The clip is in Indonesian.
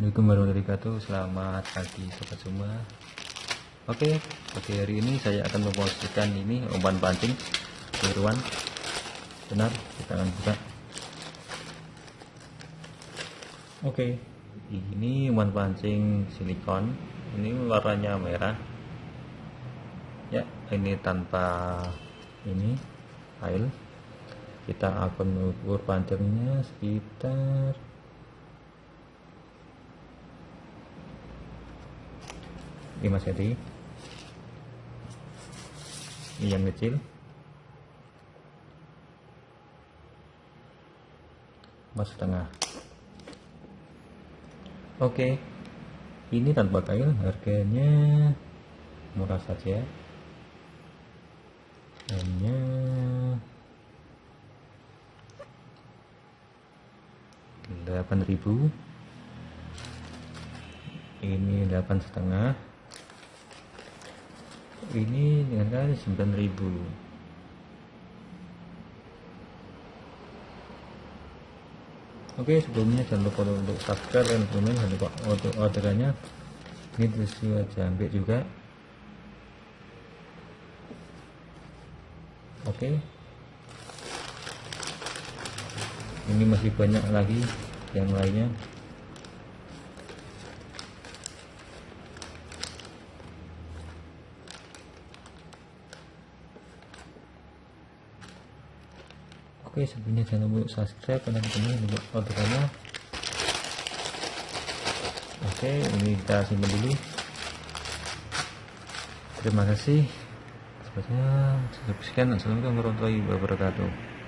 Assalamualaikum warahmatullahi wabarakatuh. Selamat pagi sobat semua. Oke pagi hari ini saya akan memposisikan ini umpan pancing Biruan Benar kita akan buka. Oke ini umpan pancing silikon. Ini warnanya merah. Ya ini tanpa ini air kita akan mengukur panjangnya sekitar 5 cm ini yang kecil. Mas setengah. Oke. Ini tanpa kail harganya murah saja. Hanya delapan ribu. Ini delapan setengah ini dengan kali 9000 Oke sebelumnya jangan lupa untuk subscribe dan komen. Jangan lupa untuk orderannya. Ini tisu jambe juga. Oke. Ini masih banyak lagi yang lainnya Oke sebelumnya jangan lupa subscribe dan teman orderannya Oke ini kita simpan dulu. Terima kasih. Sepertinya sekian. Assalamualaikum warahmatullahi wabarakatuh